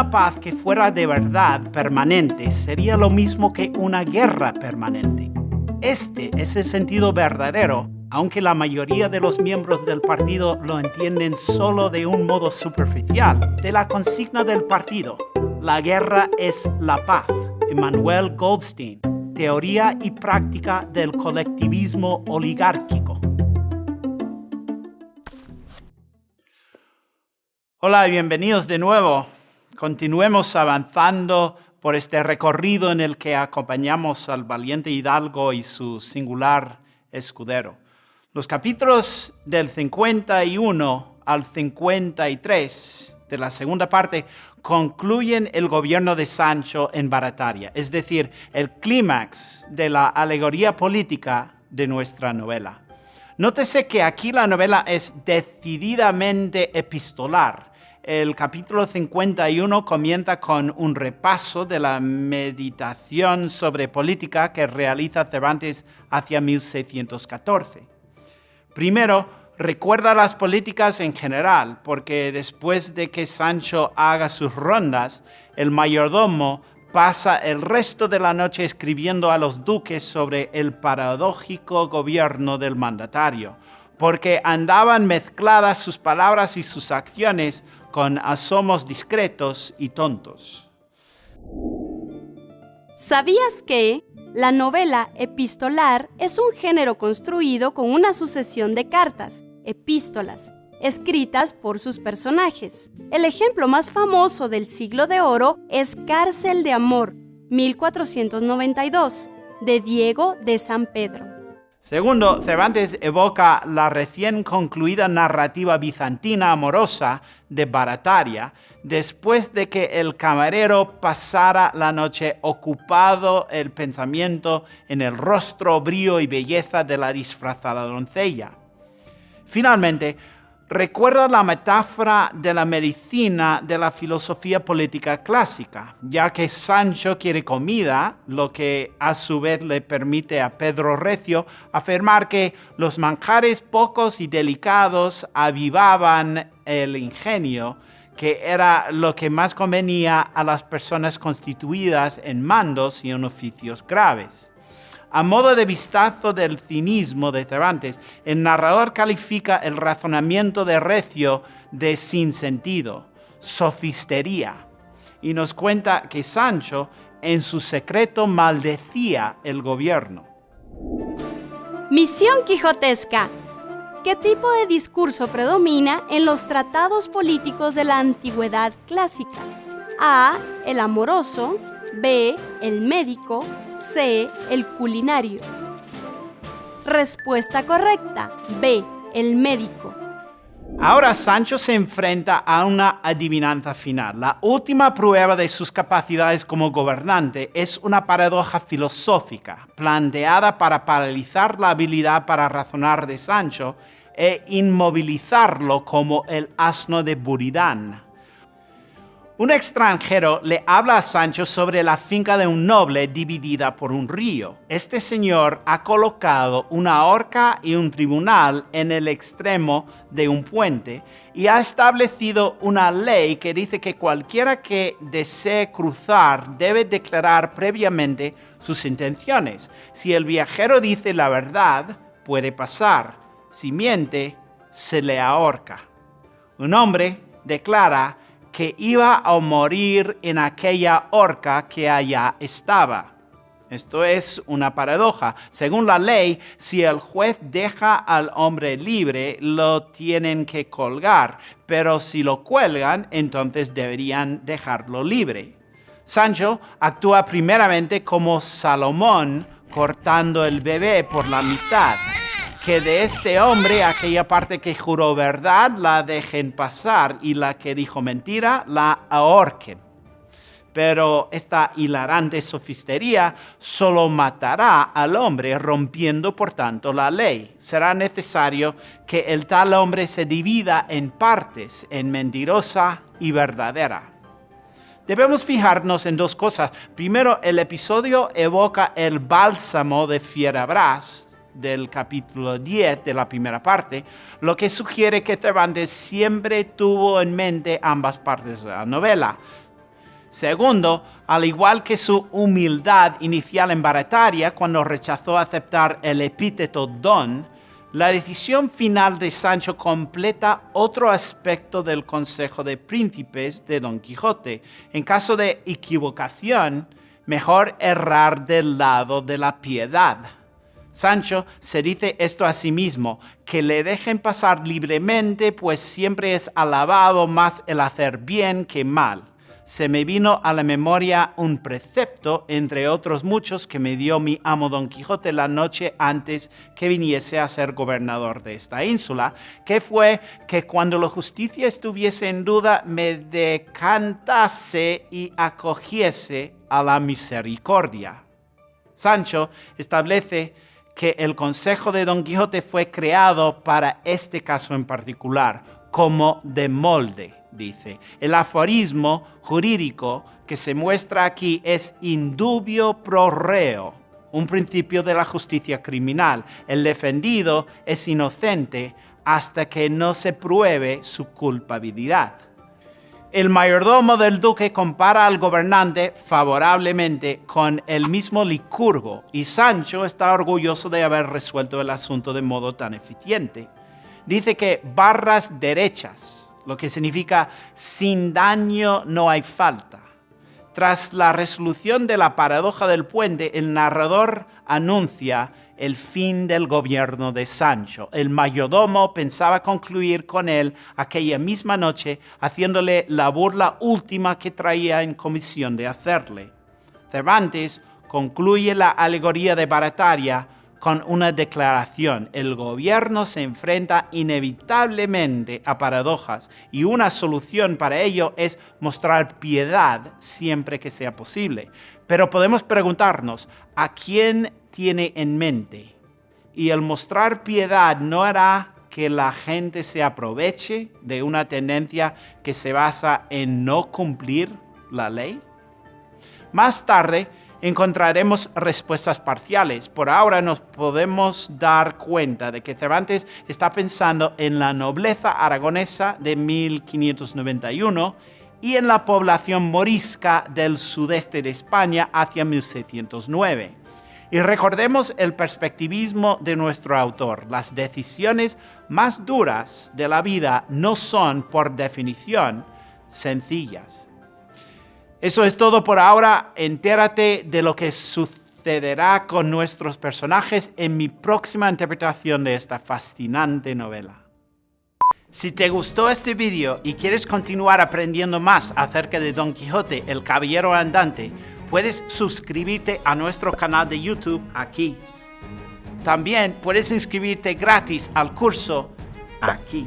Una paz que fuera de verdad permanente sería lo mismo que una guerra permanente. Este es el sentido verdadero, aunque la mayoría de los miembros del partido lo entienden solo de un modo superficial, de la consigna del partido. La guerra es la paz. Emmanuel Goldstein, Teoría y práctica del colectivismo oligárquico. Hola y bienvenidos de nuevo. Continuemos avanzando por este recorrido en el que acompañamos al valiente Hidalgo y su singular escudero. Los capítulos del 51 al 53 de la segunda parte concluyen el gobierno de Sancho en Barataria, es decir, el clímax de la alegoría política de nuestra novela. Nótese que aquí la novela es decididamente epistolar, el capítulo 51 comienza con un repaso de la meditación sobre política que realiza Cervantes hacia 1614. Primero, recuerda las políticas en general, porque después de que Sancho haga sus rondas, el mayordomo pasa el resto de la noche escribiendo a los duques sobre el paradójico gobierno del mandatario, porque andaban mezcladas sus palabras y sus acciones con asomos discretos y tontos. ¿Sabías que la novela epistolar es un género construido con una sucesión de cartas, epístolas, escritas por sus personajes? El ejemplo más famoso del siglo de oro es Cárcel de Amor, 1492, de Diego de San Pedro. Segundo, Cervantes evoca la recién concluida narrativa bizantina amorosa de Barataria, después de que el camarero pasara la noche ocupado el pensamiento en el rostro, brío y belleza de la disfrazada doncella. Finalmente, recuerda la metáfora de la medicina de la filosofía política clásica, ya que Sancho quiere comida, lo que a su vez le permite a Pedro Recio afirmar que los manjares pocos y delicados avivaban el ingenio, que era lo que más convenía a las personas constituidas en mandos y en oficios graves. A modo de vistazo del cinismo de Cervantes, el narrador califica el razonamiento de Recio de sinsentido, sofistería, y nos cuenta que Sancho en su secreto maldecía el gobierno. Misión quijotesca. ¿Qué tipo de discurso predomina en los tratados políticos de la antigüedad clásica? A. El amoroso. B. El médico. C. El culinario. Respuesta correcta. B. El médico. Ahora Sancho se enfrenta a una adivinanza final. La última prueba de sus capacidades como gobernante es una paradoja filosófica, planteada para paralizar la habilidad para razonar de Sancho e inmovilizarlo como el asno de Buridán. Un extranjero le habla a Sancho sobre la finca de un noble dividida por un río. Este señor ha colocado una horca y un tribunal en el extremo de un puente y ha establecido una ley que dice que cualquiera que desee cruzar debe declarar previamente sus intenciones. Si el viajero dice la verdad, puede pasar. Si miente, se le ahorca. Un hombre declara que iba a morir en aquella horca que allá estaba. Esto es una paradoja. Según la ley, si el juez deja al hombre libre, lo tienen que colgar, pero si lo cuelgan, entonces deberían dejarlo libre. Sancho actúa primeramente como Salomón cortando el bebé por la mitad que de este hombre aquella parte que juró verdad la dejen pasar y la que dijo mentira la ahorquen. Pero esta hilarante sofistería solo matará al hombre, rompiendo por tanto la ley. Será necesario que el tal hombre se divida en partes, en mentirosa y verdadera. Debemos fijarnos en dos cosas. Primero, el episodio evoca el bálsamo de Fierabras, del capítulo 10 de la primera parte, lo que sugiere que Cervantes siempre tuvo en mente ambas partes de la novela. Segundo, al igual que su humildad inicial en Barataria cuando rechazó aceptar el epíteto don, la decisión final de Sancho completa otro aspecto del Consejo de Príncipes de Don Quijote. En caso de equivocación, mejor errar del lado de la piedad. Sancho se dice esto a sí mismo, que le dejen pasar libremente, pues siempre es alabado más el hacer bien que mal se me vino a la memoria un precepto, entre otros muchos, que me dio mi amo Don Quijote la noche antes que viniese a ser gobernador de esta ínsula, que fue que cuando la justicia estuviese en duda, me decantase y acogiese a la misericordia. Sancho establece que el consejo de Don Quijote fue creado para este caso en particular, como de molde dice. El aforismo jurídico que se muestra aquí es indubio pro reo, un principio de la justicia criminal. El defendido es inocente hasta que no se pruebe su culpabilidad. El mayordomo del duque compara al gobernante favorablemente con el mismo Licurgo y Sancho está orgulloso de haber resuelto el asunto de modo tan eficiente. Dice que barras derechas, lo que significa sin daño no hay falta. Tras la resolución de la paradoja del puente, el narrador anuncia el fin del gobierno de Sancho. El mayordomo pensaba concluir con él aquella misma noche, haciéndole la burla última que traía en comisión de hacerle. Cervantes concluye la alegoría de Barataria con una declaración. El gobierno se enfrenta inevitablemente a paradojas y una solución para ello es mostrar piedad siempre que sea posible. Pero podemos preguntarnos, ¿a quién tiene en mente? Y el mostrar piedad no hará que la gente se aproveche de una tendencia que se basa en no cumplir la ley? Más tarde, encontraremos respuestas parciales. Por ahora nos podemos dar cuenta de que Cervantes está pensando en la nobleza aragonesa de 1591 y en la población morisca del sudeste de España hacia 1609. Y recordemos el perspectivismo de nuestro autor. Las decisiones más duras de la vida no son, por definición, sencillas. Eso es todo por ahora. Entérate de lo que sucederá con nuestros personajes en mi próxima interpretación de esta fascinante novela. Si te gustó este vídeo y quieres continuar aprendiendo más acerca de Don Quijote, el Caballero Andante, puedes suscribirte a nuestro canal de YouTube aquí. También puedes inscribirte gratis al curso aquí.